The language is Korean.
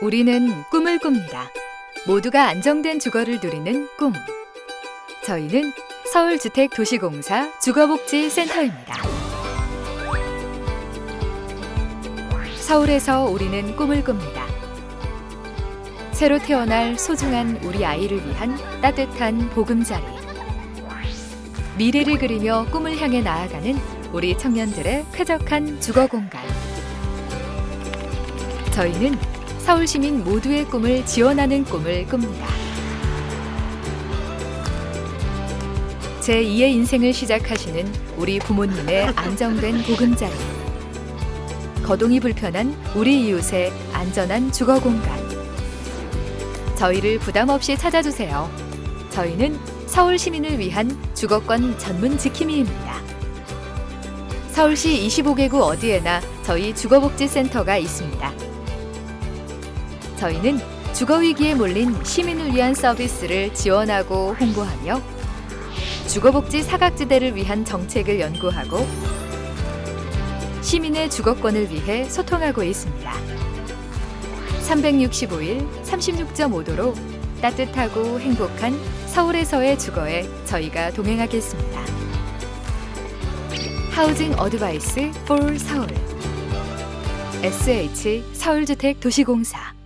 우리는 꿈을 꿉니다. 모두가 안정된 주거를 누리는 꿈. 저희는 서울주택도시공사 주거복지센터입니다. 서울에서 우리는 꿈을 꿉니다. 새로 태어날 소중한 우리 아이를 위한 따뜻한 보금자리. 미래를 그리며 꿈을 향해 나아가는 우리 청년들의 쾌적한 주거 공간. 저희는 서울 시민 모두의 꿈을 지원하는 꿈을 꿉니다. 제2의 인생을 시작하시는 우리 부모님의 안정된 보금자리. 거동이 불편한 우리 이웃의 안전한 주거 공간. 저희를 부담 없이 찾아주세요. 저희는 서울 시민을 위한 주거권 전문 지킴이입니다. 서울시 25개구 어디에나 저희 주거복지센터가 있습니다. 저희는 주거위기에 몰린 시민을 위한 서비스를 지원하고 홍보하며 주거복지 사각지대를 위한 정책을 연구하고 시민의 주거권을 위해 소통하고 있습니다. 365일 36.5도로 따뜻하고 행복한 서울에서의 주거에 저희가 동행하겠습니다. 하우징 어드바이스 for 서울 SH 서울주택 도시공사